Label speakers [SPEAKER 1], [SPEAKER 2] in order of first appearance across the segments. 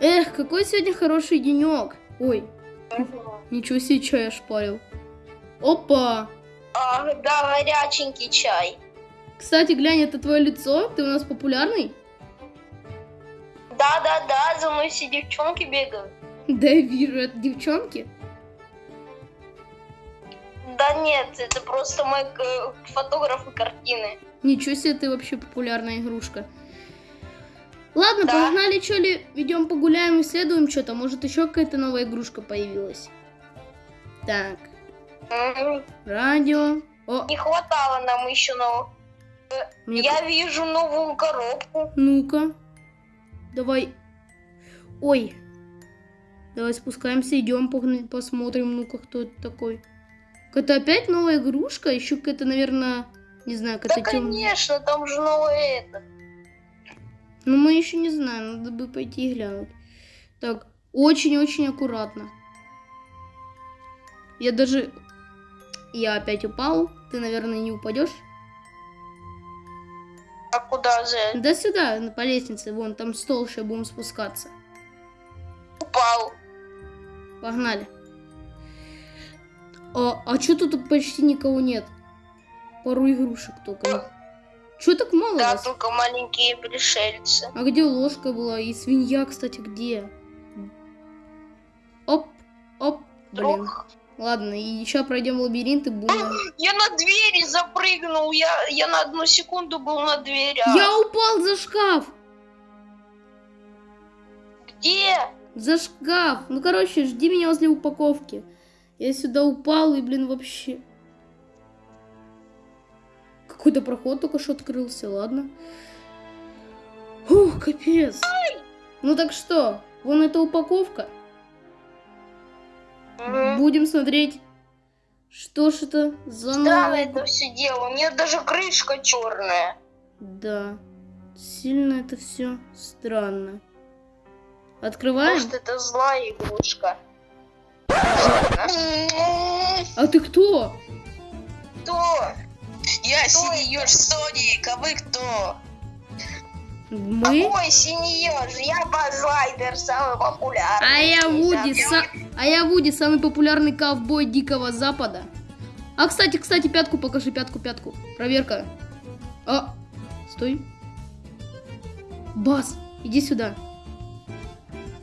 [SPEAKER 1] Эх, какой сегодня хороший денек. Ой, ничего себе чай шпарил. Опа!
[SPEAKER 2] А, да, горяченький чай.
[SPEAKER 1] Кстати, глянь, это твое лицо? Ты у нас популярный?
[SPEAKER 2] Да-да-да, за мной все девчонки бегают.
[SPEAKER 1] Да, я вижу, это девчонки.
[SPEAKER 2] Да нет, это просто мой фотограф и картины.
[SPEAKER 1] Ничего себе, ты вообще популярная игрушка. Ладно,
[SPEAKER 2] Да.
[SPEAKER 1] погнали, что ли, идем погуляем, исследуем что-то. Может, еще какая-то новая игрушка появилась. Так, радио. О,
[SPEAKER 2] Не хватало нам еще нового.
[SPEAKER 1] мне
[SPEAKER 2] Я вижу новую коробку.
[SPEAKER 1] Ну-ка. Давай. Ой. Давай спускаемся, идем, погнали, посмотрим, ну-ка, кто это такой. Это опять новая игрушка? Еще какая-то, наверное, не знаю,
[SPEAKER 2] Да,
[SPEAKER 1] какая-то темная.
[SPEAKER 2] конечно, там же новое это.
[SPEAKER 1] Ну, мы еще не знаем, надо бы пойти и глянуть. Так, очень-очень аккуратно. Я даже... Я опять упал. Ты, наверное, не упадешь?
[SPEAKER 2] А куда же?
[SPEAKER 1] Да сюда, по лестнице. Вон, там стол, сейчас будем спускаться.
[SPEAKER 2] Упал.
[SPEAKER 1] Погнали. А, а что тут почти никого нет? Пару игрушек только. Че так мало
[SPEAKER 2] Да,
[SPEAKER 1] вас?
[SPEAKER 2] только маленькие пришельцы.
[SPEAKER 1] А где ложка была? И свинья, кстати, где? Оп, оп, блин.
[SPEAKER 2] Друг.
[SPEAKER 1] Ладно, и еще пройдем лабиринт и будем...
[SPEAKER 2] Я на двери запрыгнул. Я, я на одну секунду был на дверях.
[SPEAKER 1] Я упал за шкаф!
[SPEAKER 2] Где?
[SPEAKER 1] За шкаф! Ну, короче, жди меня возле упаковки. Я сюда упал и, блин, вообще... Какой-то проход только что открылся, ладно. Ух, капец. Ну так что, вон эта упаковка. Будем смотреть, что ж это за
[SPEAKER 2] Странно это все дело. У меня даже крышка черная.
[SPEAKER 1] Да, сильно это все странно. Открываем?
[SPEAKER 2] Может, это злая игрушка.
[SPEAKER 1] А ты кто?
[SPEAKER 2] Кто?
[SPEAKER 3] Я еж Соник, а вы кто?
[SPEAKER 1] Мы?
[SPEAKER 2] Какой синий еж? Я Базлайдер, самый популярный.
[SPEAKER 1] А я Вуди,
[SPEAKER 2] Я-
[SPEAKER 1] са- а я Вуди, самый популярный ковбой Дикого Запада. А, кстати, кстати, пятку покажи, пятку, пятку. Проверка. А, стой. Бас, иди сюда.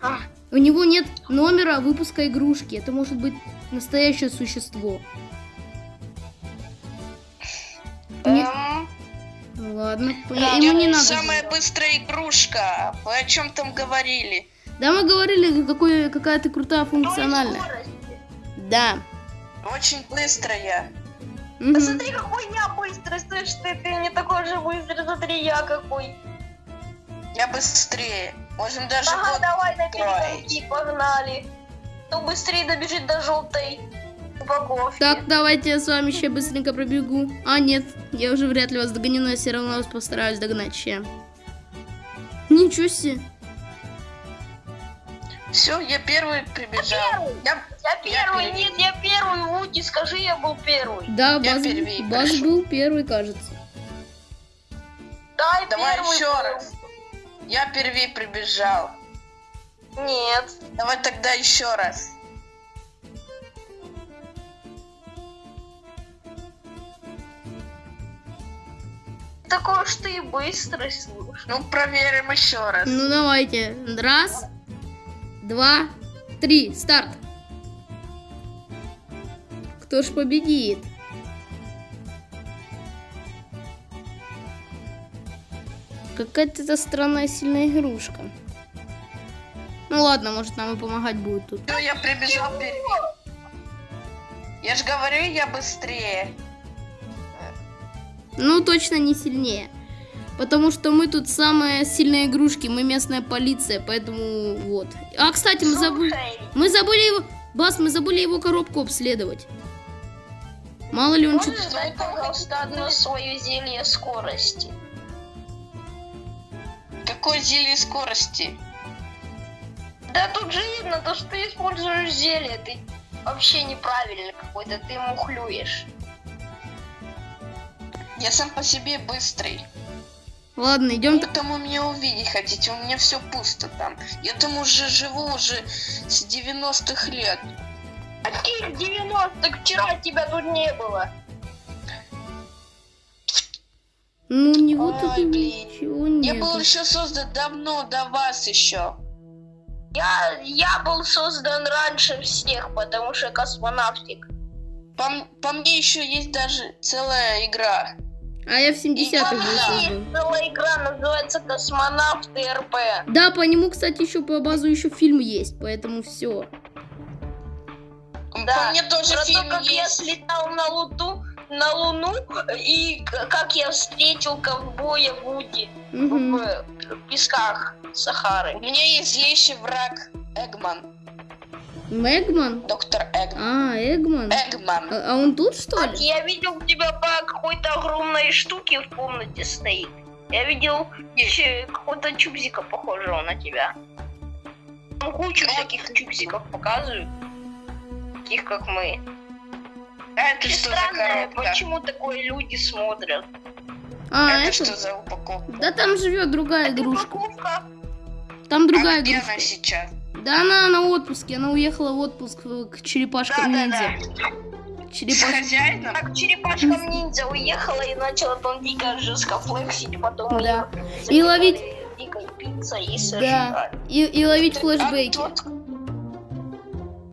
[SPEAKER 2] А,
[SPEAKER 1] У него нет номера выпуска игрушки. Это может быть настоящее существо. Ладно,
[SPEAKER 2] Да,
[SPEAKER 1] ему не надо.
[SPEAKER 3] Самая быстрая игрушка. Вы о чем там говорили?
[SPEAKER 1] Да, мы говорили, какой, какая ты крутая
[SPEAKER 2] той
[SPEAKER 1] функциональная. Да.
[SPEAKER 3] Очень быстрая.
[SPEAKER 1] Мгм.
[SPEAKER 2] Да смотри, какой я быстрый, слышь, ты, ты не такой же быстрый, смотри, я какой.
[SPEAKER 3] Я быстрее. Можем даже
[SPEAKER 2] Ага,
[SPEAKER 3] год
[SPEAKER 2] давай на перегонки, погнали. Кто быстрее добежит до желтой упаковки.
[SPEAKER 1] Так, давайте я с вами еще быстренько пробегу. А, нет, я уже вряд ли вас догоню, но я все равно вас постараюсь догнать ще. Ничего себе.
[SPEAKER 3] Все, я первый прибежал. Я,
[SPEAKER 2] Я первый,
[SPEAKER 3] Я
[SPEAKER 2] нет, я первый, Вуди, скажи, я был первый.
[SPEAKER 1] Да,
[SPEAKER 3] Я
[SPEAKER 1] Баз,
[SPEAKER 3] первый
[SPEAKER 1] Баз был первый, кажется.
[SPEAKER 2] Дай
[SPEAKER 3] Давай
[SPEAKER 2] первый.
[SPEAKER 3] еще
[SPEAKER 2] был.
[SPEAKER 3] раз. Я первый прибежал.
[SPEAKER 2] Нет.
[SPEAKER 3] Давай тогда еще раз.
[SPEAKER 2] Такой уж ты и быстрый, слушай.
[SPEAKER 3] Ну, проверим еще раз.
[SPEAKER 1] Ну, давайте. Раз, два, три. Старт. Кто ж победит? Какая-то это странная сильная игрушка. Ну ладно, может нам и помогать будет тут.
[SPEAKER 3] Всё, я прибежал первый. Я же говорю, я быстрее.
[SPEAKER 1] Ну, точно не сильнее. Потому что мы тут самые сильные игрушки, мы местная полиция, поэтому вот. А, кстати, мы забыли... Мы забыли его... Бас, мы забыли его коробку обследовать. Мало ли он
[SPEAKER 2] можешь
[SPEAKER 1] что-то...
[SPEAKER 2] дать, пожалуйста, одно свое зелье скорости?
[SPEAKER 3] Какой зелье скорости?
[SPEAKER 2] Да тут же видно, то, что ты используешь зелье, ты вообще неправильно какой-то, ты мухлюешь.
[SPEAKER 3] Я сам по себе быстрый.
[SPEAKER 1] Ладно, идем.
[SPEAKER 3] Вы там у меня увидеть хотите, у меня все пусто там. Я там уже живу уже с 90-х лет.
[SPEAKER 2] А ты 90 вчера тебя тут не было.
[SPEAKER 1] Ну, у него
[SPEAKER 3] Ой,
[SPEAKER 1] тут
[SPEAKER 3] блин.
[SPEAKER 1] ничего
[SPEAKER 3] Я
[SPEAKER 1] нет.
[SPEAKER 3] был еще создан давно, до вас еще.
[SPEAKER 2] Я, я был создан раньше всех, потому что космонавтик.
[SPEAKER 3] По, по мне еще есть даже целая игра.
[SPEAKER 1] А я в 70-х был
[SPEAKER 2] игра, называется Космонавты РП.
[SPEAKER 1] Да, по нему, кстати, еще по базу еще фильм есть, поэтому все.
[SPEAKER 2] Да,
[SPEAKER 3] По мне тоже
[SPEAKER 2] Про
[SPEAKER 3] фильм
[SPEAKER 2] то, как я
[SPEAKER 3] есть.
[SPEAKER 2] слетал на Луну, на Луну и как я встретил ковбоя Вуди
[SPEAKER 1] Мгм.
[SPEAKER 2] в песках Сахары.
[SPEAKER 3] У меня есть злейший враг Эгман.
[SPEAKER 1] Мегман?
[SPEAKER 3] Доктор Эгман.
[SPEAKER 1] А, Эгман.
[SPEAKER 3] Эгман.
[SPEAKER 1] А, а он тут, что ли?
[SPEAKER 2] я видел тебя по какой-то огромной штуке в комнате стоит. Я видел какого-то чубзика похожего на тебя. Там кучу всяких чубзиков показывают. Таких как мы.
[SPEAKER 3] А это
[SPEAKER 2] Очень
[SPEAKER 3] что за
[SPEAKER 2] странно,
[SPEAKER 3] коробка?
[SPEAKER 2] почему такое люди смотрят.
[SPEAKER 1] А,
[SPEAKER 3] это
[SPEAKER 1] это?
[SPEAKER 3] что за упаковка?
[SPEAKER 1] Да там живет другая
[SPEAKER 2] Это
[SPEAKER 1] игрушка.
[SPEAKER 2] упаковка.
[SPEAKER 1] Там другая
[SPEAKER 3] а где
[SPEAKER 1] игрушка.
[SPEAKER 3] она сейчас?
[SPEAKER 1] Да она на отпуске, она уехала в отпуск э, к черепашкам ниндзя.
[SPEAKER 3] С
[SPEAKER 1] Черепаш...
[SPEAKER 3] хозяином?
[SPEAKER 2] Так черепашка ниндзя уехала и начала там дико жестко флексить, потом
[SPEAKER 1] Да.
[SPEAKER 2] её
[SPEAKER 1] И ловить-
[SPEAKER 2] дикой пиццей и
[SPEAKER 1] Да.
[SPEAKER 2] сожрали.
[SPEAKER 1] И, и ловить
[SPEAKER 3] А
[SPEAKER 1] флешбеки.
[SPEAKER 3] тут-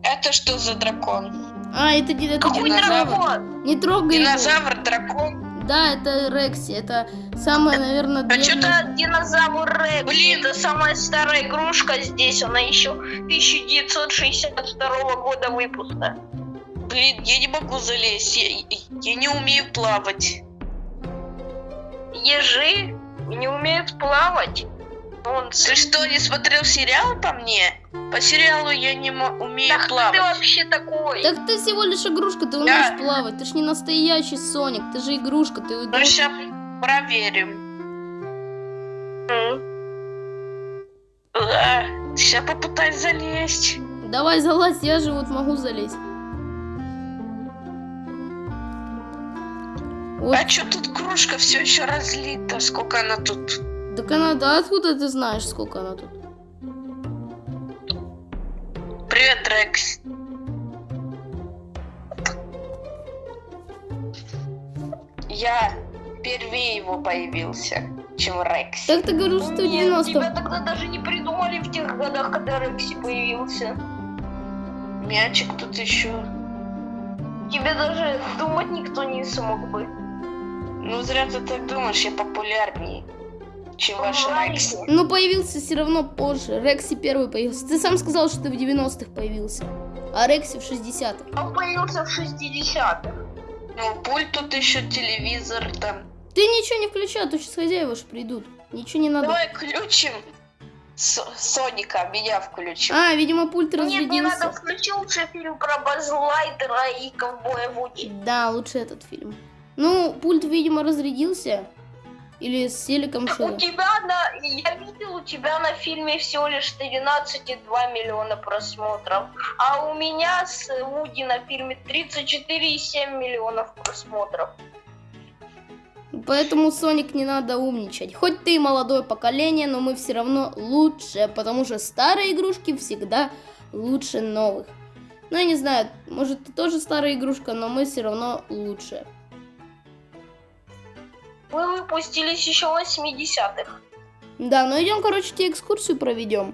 [SPEAKER 3] Это что за дракон?
[SPEAKER 1] А, это, это
[SPEAKER 2] Какой
[SPEAKER 1] динозавр.
[SPEAKER 2] дракон?
[SPEAKER 1] Не трогай его.
[SPEAKER 3] Динозавр, дракон?
[SPEAKER 1] Да, это Рекси. Это самая, наверное,
[SPEAKER 3] А
[SPEAKER 1] древняя...
[SPEAKER 2] Это динозавр Рекс.
[SPEAKER 3] Блин.
[SPEAKER 2] Это самая старая игрушка здесь. Она еще 1962 года выпуска.
[SPEAKER 3] Блин, я не могу залезть. Я, я не умею плавать.
[SPEAKER 2] Ежи не умеют плавать. Он
[SPEAKER 3] Ты что, не смотрел сериал по мне? По сериалу я не умею
[SPEAKER 2] Да кто
[SPEAKER 3] плавать.
[SPEAKER 2] ты вообще такой?
[SPEAKER 1] Так ты всего лишь игрушка, ты умеешь плавать. Ты ж не настоящий Соник, ты же игрушка, ты
[SPEAKER 3] Ну,
[SPEAKER 1] игрушка.
[SPEAKER 3] сейчас проверим. Да, сейчас попытаюсь залезть.
[SPEAKER 1] Давай залазь, я же вот могу залезть. Вот,
[SPEAKER 3] А что тут кружка все еще разлита? Сколько она тут?
[SPEAKER 1] Так она, да откуда ты знаешь, сколько она тут?
[SPEAKER 3] Привет, Рекс. Я первее его появился, чем Рекс.
[SPEAKER 1] Так ты говоришь, что в
[SPEAKER 2] Нет,
[SPEAKER 1] 90
[SPEAKER 2] тебя тогда даже не придумали в тех годах, когда Рекси появился.
[SPEAKER 3] Мячик тут еще.
[SPEAKER 2] Тебе даже думать никто не смог бы.
[SPEAKER 3] Ну, зря ты так думаешь, я популярнее, чем ваш Рекс.
[SPEAKER 1] Ну, появился все равно позже. Рекси первый появился. Ты сам сказал, что ты в 90-х появился. А Рекси в 60-х.
[SPEAKER 2] Он появился в 60-х.
[SPEAKER 3] Ну, пульт тут еще, телевизор там.
[SPEAKER 1] Ты ничего не включай, а то сейчас хозяева же придут. Ничего не надо.
[SPEAKER 3] Давай включим Со- Соника, меня включим.
[SPEAKER 1] А, видимо, пульт
[SPEAKER 2] Нет, не надо,
[SPEAKER 1] разрядился.
[SPEAKER 2] включи лучше фильм про Базлайтера и ковбоя Вуди.
[SPEAKER 1] Да, лучше этот фильм. Ну, пульт, видимо, разрядился. Или с телеком
[SPEAKER 2] У
[SPEAKER 1] что-то.
[SPEAKER 2] тебя на... Я видел, у тебя на фильме всего лишь 13,2 миллиона просмотров. А у меня с Вуди на фильме 34,7 миллионов просмотров.
[SPEAKER 1] Поэтому, Соник, не надо умничать. Хоть ты и молодое поколение, но мы все равно лучше, потому что старые игрушки всегда лучше новых. Ну, я не знаю, может, ты тоже старая игрушка, но мы все равно лучше.
[SPEAKER 2] Мы выпустились еще в 80-х.
[SPEAKER 1] Да, ну идем, короче, тебе экскурсию проведем.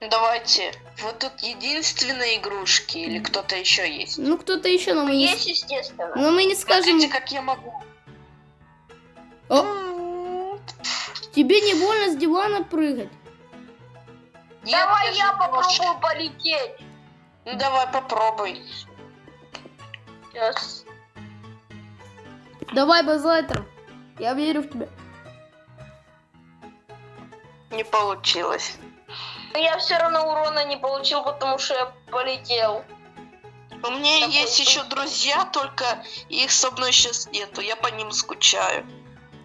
[SPEAKER 3] Давайте. Вот тут единственные игрушки или кто-то еще есть?
[SPEAKER 1] Ну, кто-то еще, но мы не,
[SPEAKER 2] Есть, естественно.
[SPEAKER 1] но мы не скажем.
[SPEAKER 3] Смотрите, как я могу.
[SPEAKER 1] О, тебе не больно с дивана прыгать?
[SPEAKER 3] Нет,
[SPEAKER 2] Давай я попробую полететь.
[SPEAKER 3] Ну давай попробуй.
[SPEAKER 2] Сейчас.
[SPEAKER 1] Давай, Базлайтер, я верю в тебя.
[SPEAKER 3] Не получилось.
[SPEAKER 2] Но я все равно урона не получил, потому что я полетел.
[SPEAKER 3] У меня
[SPEAKER 2] Такой
[SPEAKER 3] есть еще друзья, только их со мной сейчас нету. Я по ним скучаю.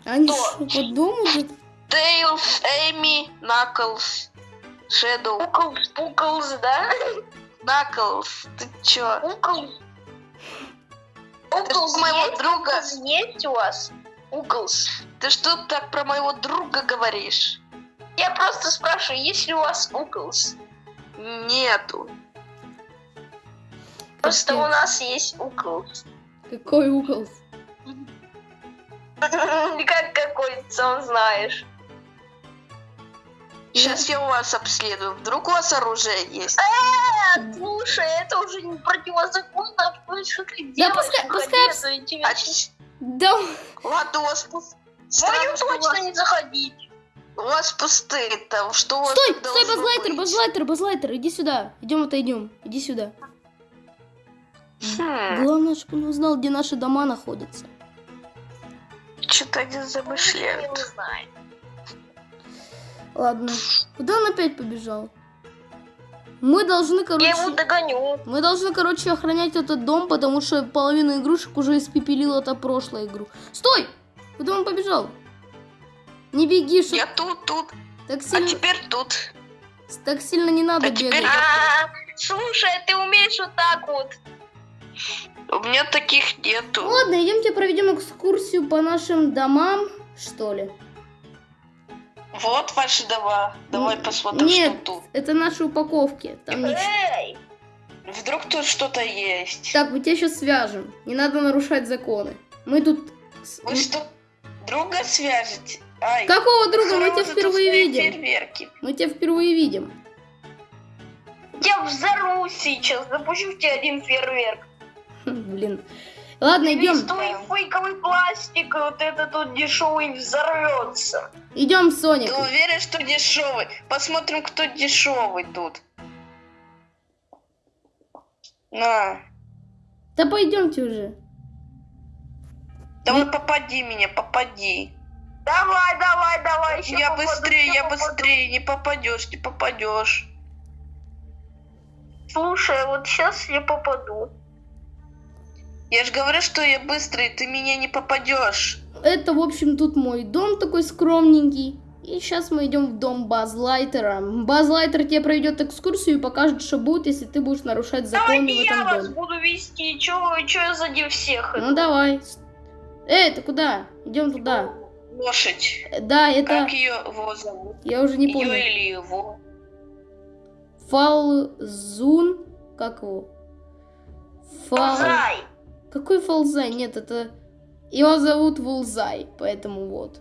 [SPEAKER 1] Они что, по дому где-то?
[SPEAKER 3] Тейлс, Эми, Наклз, Шэдоу.
[SPEAKER 2] Пуклс, пуклс, да?
[SPEAKER 3] Наклз, ты чё?
[SPEAKER 2] Пуклс. Пуклс
[SPEAKER 3] моего
[SPEAKER 2] есть?
[SPEAKER 3] друга.
[SPEAKER 2] Есть у вас? Углс.
[SPEAKER 3] Ты что так про моего друга говоришь?
[SPEAKER 2] Я просто спрашиваю, есть ли у вас Углс?
[SPEAKER 3] Нету.
[SPEAKER 2] Просто
[SPEAKER 1] Капец.
[SPEAKER 2] у нас есть Углс.
[SPEAKER 1] Какой угол?
[SPEAKER 2] Как какой, сам знаешь.
[SPEAKER 3] Сейчас я у вас обследую. Вдруг у вас оружие есть?
[SPEAKER 2] А, слушай, это уже не противозаконно. Что ты
[SPEAKER 1] Да
[SPEAKER 2] делаешь?
[SPEAKER 1] пускай-
[SPEAKER 2] Выходи,
[SPEAKER 1] пускай
[SPEAKER 2] а
[SPEAKER 3] А ч-
[SPEAKER 1] Да,
[SPEAKER 3] ладно, у вас пус-
[SPEAKER 2] Мою точно не заходить.
[SPEAKER 3] у вас пустые там. Что у вас
[SPEAKER 1] стой, стой, базлайтер,
[SPEAKER 3] быть?
[SPEAKER 1] базлайтер, базлайтер, иди сюда. Идем отойдем, иди сюда.
[SPEAKER 3] Хм,
[SPEAKER 1] Главное, чтобы он узнал, где наши дома находятся.
[SPEAKER 3] Что-то они
[SPEAKER 2] Я
[SPEAKER 3] замышляют.
[SPEAKER 2] не знаю.
[SPEAKER 1] Ладно, куда он опять побежал? Мы должны,
[SPEAKER 2] Я его
[SPEAKER 1] короче,
[SPEAKER 2] догоню.
[SPEAKER 1] мы должны, короче, охранять этот дом, потому что половину игрушек уже испепелила та прошлая игру. Стой! Куда он побежал? Не беги, что
[SPEAKER 3] Я тут, тут,
[SPEAKER 1] так
[SPEAKER 3] а
[SPEAKER 1] сильно,
[SPEAKER 3] теперь тут.
[SPEAKER 1] так сильно не надо
[SPEAKER 3] А теперь
[SPEAKER 1] бегать.
[SPEAKER 2] А, слушай, ты умеешь вот так вот.
[SPEAKER 3] У меня таких нету.
[SPEAKER 1] Ладно, идемте проведем экскурсию по нашим домам, что ли.
[SPEAKER 3] Вот ваши дома. Давай
[SPEAKER 1] Н-
[SPEAKER 3] посмотрим,
[SPEAKER 1] Нет,
[SPEAKER 3] что тут.
[SPEAKER 1] это наши упаковки. Там ничего.
[SPEAKER 2] Эй,
[SPEAKER 3] Вдруг тут что-то есть.
[SPEAKER 1] Так, мы тебя сейчас свяжем. Не надо нарушать законы. Мы тут...
[SPEAKER 3] Вы что, друга свяжете? Ай,
[SPEAKER 1] Какого друга? Мы тебя впервые видим.
[SPEAKER 3] фейерверки.
[SPEAKER 1] Мы тебя впервые видим.
[SPEAKER 2] я взорву сейчас, запущу в тебя один фейерверк.
[SPEAKER 1] Блин. Ладно, идем.
[SPEAKER 2] твой фейковый пластик, вот этот вот дешевый взорвется.
[SPEAKER 1] Идем, Соник.
[SPEAKER 3] Ты уверен, что дешевый? Посмотрим, кто дешевый тут. На,
[SPEAKER 1] Да пойдемте уже.
[SPEAKER 3] давай попади меня, попади.
[SPEAKER 2] Давай, давай, давай. ща
[SPEAKER 3] я
[SPEAKER 2] попаду,
[SPEAKER 3] быстрее, я
[SPEAKER 2] попаду.
[SPEAKER 3] быстрее, не попадешь, не попадешь.
[SPEAKER 2] Слушай, вот сейчас я попаду.
[SPEAKER 3] Я же говорю, что я быстрый, ты меня не попадешь.
[SPEAKER 1] Это, в общем, тут мой дом такой скромненький. И сейчас мы идем в дом Базлайтера. Базлайтер тебе проведет экскурсию и покажет, что будет, если ты будешь нарушать законы в
[SPEAKER 2] я
[SPEAKER 1] этом
[SPEAKER 2] вас
[SPEAKER 1] доме.
[SPEAKER 2] буду вести. Чё, чё я сзади всех?
[SPEAKER 1] Ну давай. Эй, ты куда? Идем туда.
[SPEAKER 3] Лошадь.
[SPEAKER 1] Э, Да, это...
[SPEAKER 3] Как ее его зовут?
[SPEAKER 1] Я уже не
[SPEAKER 3] Ее
[SPEAKER 1] помню.
[SPEAKER 3] или его?
[SPEAKER 1] Фалзун. Как его? Фал...
[SPEAKER 2] Зай.
[SPEAKER 1] Какой Фалзай? Нет, это... Его зовут Вулзай, поэтому вот.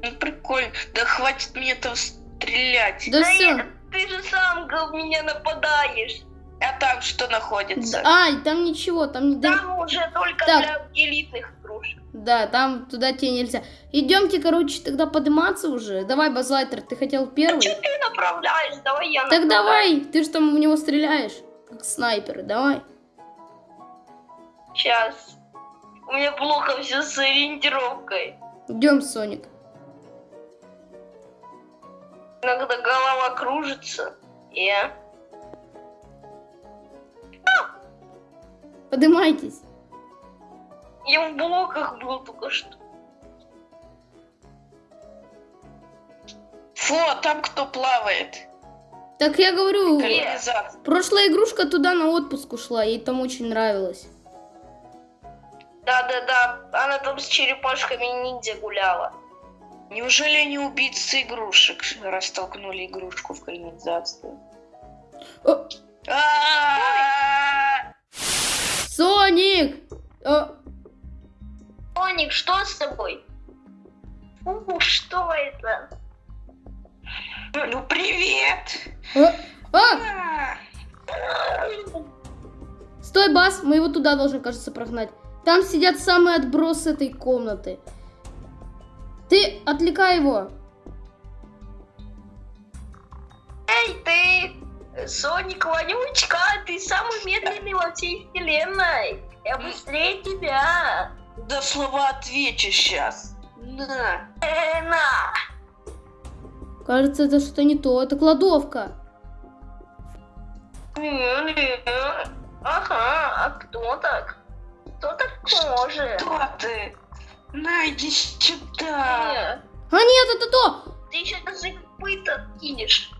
[SPEAKER 3] Ну прикольно. Да хватит мне там стрелять.
[SPEAKER 1] Да
[SPEAKER 2] Да
[SPEAKER 1] все.
[SPEAKER 2] я- Ты же сам га- меня нападаешь.
[SPEAKER 3] А там что находится?
[SPEAKER 1] Ай, там ничего, там...
[SPEAKER 2] Там уже только
[SPEAKER 1] Так.
[SPEAKER 2] для элитных игрушек.
[SPEAKER 1] Да, там туда тебе нельзя. Идемте, короче, тогда подниматься уже. Давай, Базлайтер, ты хотел первый?
[SPEAKER 2] Чё ты направляешь? Давай я
[SPEAKER 1] Так
[SPEAKER 2] направляю.
[SPEAKER 1] давай, ты же там в него стреляешь, как снайпер, давай.
[SPEAKER 2] Сейчас. У меня плохо все с ориентировкой.
[SPEAKER 1] Идем, Соник.
[SPEAKER 2] Иногда голова кружится. И...
[SPEAKER 1] Поднимайтесь.
[SPEAKER 2] Я в блоках был только что.
[SPEAKER 3] Фу, а там кто плавает?
[SPEAKER 1] Так я говорю,
[SPEAKER 3] Канализация.
[SPEAKER 1] прошлая игрушка туда на отпуск ушла, ей там очень нравилось.
[SPEAKER 2] Да-да-да, она там с черепашками ниндзя гуляла.
[SPEAKER 3] Неужели они убийцы игрушек растолкнули игрушку в А-а-а!
[SPEAKER 1] Соник!
[SPEAKER 2] Соник, что с тобой? Фу, что это?
[SPEAKER 3] Ну привет!
[SPEAKER 1] о, а,
[SPEAKER 3] А!
[SPEAKER 1] стой, Бас, мы его туда должны, кажется, прогнать. Там сидят самые отбросы этой комнаты. Ты отвлекай его.
[SPEAKER 2] Эй, ты! Соник Вонючка, ты самый медленный во всей вселенной. Я быстрее тебя.
[SPEAKER 3] Да слова отвечу сейчас. На.
[SPEAKER 2] Э, на.
[SPEAKER 1] Кажется, это что-то не то, это кладовка.
[SPEAKER 2] Ага, а кто так? Кто так может?
[SPEAKER 3] Кто ты? На, иди сюда.
[SPEAKER 1] А нет, это то!
[SPEAKER 2] Ты еще даже копыта кинешь.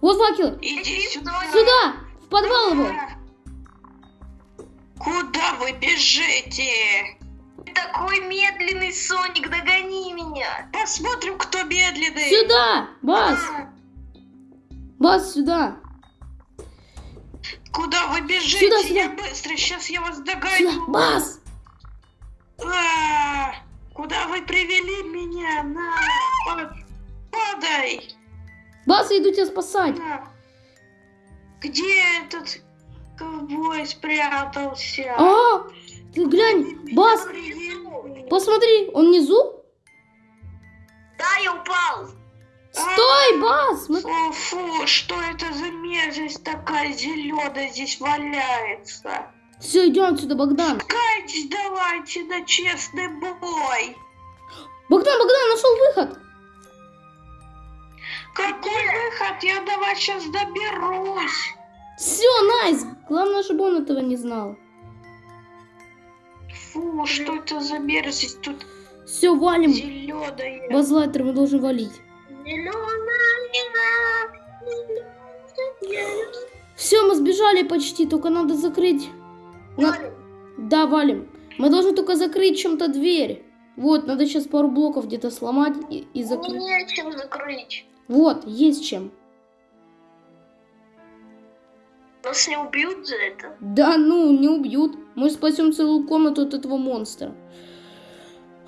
[SPEAKER 1] Вот факел.
[SPEAKER 3] Иди сюда.
[SPEAKER 2] Сюда!
[SPEAKER 1] В подвал его!
[SPEAKER 3] Куда вы бежите?
[SPEAKER 2] Ты такой медленный, Соник, догони меня.
[SPEAKER 3] Посмотрим, кто медленный.
[SPEAKER 1] Сюда! Бас! Бас, сюда!
[SPEAKER 3] Куда вы бежите?
[SPEAKER 1] Сюда, сюда.
[SPEAKER 3] Я быстро, сейчас я вас
[SPEAKER 1] Сюда!
[SPEAKER 3] догоню.
[SPEAKER 1] Бас!
[SPEAKER 3] А, Куда вы привели меня? На, па- падай.
[SPEAKER 1] Бас, я иду тебя спасать!
[SPEAKER 3] На. Где этот ковбой спрятался?
[SPEAKER 1] А! Ты глянь! Бас! Посмотри, он внизу?
[SPEAKER 2] Да, я упал.
[SPEAKER 1] Стой, Бас! Мы-
[SPEAKER 3] О, фу, что это за мерзость такая зеленая здесь валяется?
[SPEAKER 1] Все, идем отсюда, Богдан.
[SPEAKER 3] Кайтесь давайте на честный бой.
[SPEAKER 1] Богдан, Богдан, нашел выход!
[SPEAKER 3] Какой выход? Я до вас сейчас доберусь.
[SPEAKER 1] Все, найс! Главное, чтобы он этого не знал.
[SPEAKER 3] Фу, что это за мерзость тут
[SPEAKER 1] Все, валим.
[SPEAKER 3] зеленая.
[SPEAKER 1] Базлайтер мы должны валить. Все, мы сбежали почти, только надо закрыть. На- Да, валим. Мы должны только закрыть чем-то дверь. Вот, надо сейчас пару блоков где-то сломать и, и закрыть.
[SPEAKER 2] Нечем закрыть.
[SPEAKER 1] Вот, есть чем.
[SPEAKER 2] Нас не убьют за это.
[SPEAKER 1] Да ну, не убьют. Мы спасем целую комнату от этого монстра.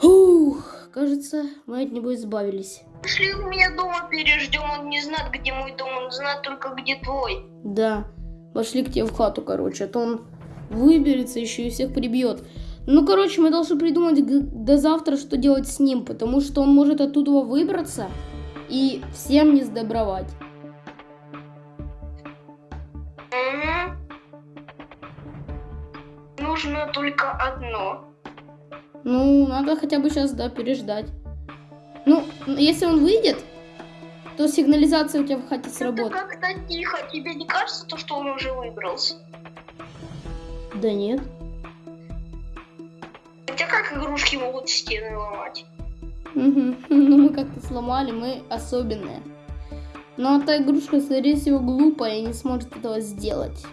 [SPEAKER 1] Ух, кажется, мы от него избавились.
[SPEAKER 2] Пошли у меня дома переждем, он не знает, где мой дом, он знает только, где твой.
[SPEAKER 1] Да, пошли к тебе в хату, короче, а то он выберется еще и всех прибьет. Ну, короче, мы должны придумать до завтра, что делать с ним, потому что он может оттуда выбраться и всем не сдобровать.
[SPEAKER 2] Нужно только одно.
[SPEAKER 1] Ну, надо хотя бы сейчас, да, переждать. Ну, если он выйдет, то сигнализация у тебя в хате
[SPEAKER 2] Это
[SPEAKER 1] сработает.
[SPEAKER 2] как-то тихо. Тебе не кажется, то, что он уже выбрался?
[SPEAKER 1] Да нет.
[SPEAKER 2] Хотя как игрушки могут стены ломать?
[SPEAKER 1] Мгм. Ну, мы как-то сломали, мы особенные. Но та игрушка, скорее всего, глупая и не сможет этого сделать.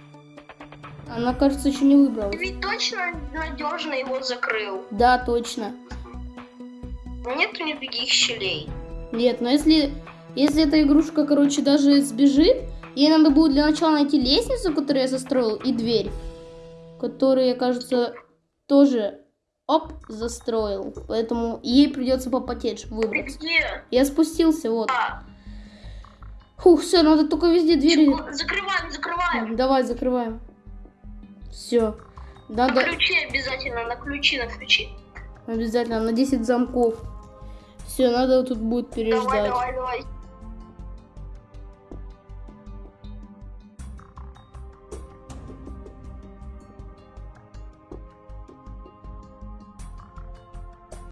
[SPEAKER 1] Она, кажется, еще не
[SPEAKER 2] Ты
[SPEAKER 1] выбралась.
[SPEAKER 2] ведь точно надежно его закрыл.
[SPEAKER 1] Да, точно.
[SPEAKER 2] Нету никаких щелей.
[SPEAKER 1] Нет, но если, если эта игрушка, короче, даже сбежит, ей надо будет для начала найти лестницу, которую я застроил, и дверь, которую я, кажется, тоже, оп, застроил. Поэтому ей придется попотеть, чтобы выбраться.
[SPEAKER 2] где?
[SPEAKER 1] Я спустился, вот.
[SPEAKER 2] А,
[SPEAKER 1] Фух, все, надо только везде двери.
[SPEAKER 2] закрываем, закрываем.
[SPEAKER 1] Давай, закрываем. Все.
[SPEAKER 2] На
[SPEAKER 1] Надо
[SPEAKER 2] ключи обязательно, на ключи, на ключи.
[SPEAKER 1] обязательно на 10 замков. Все, надо тут будет
[SPEAKER 2] Давай,
[SPEAKER 1] переждать.
[SPEAKER 2] давай, давай.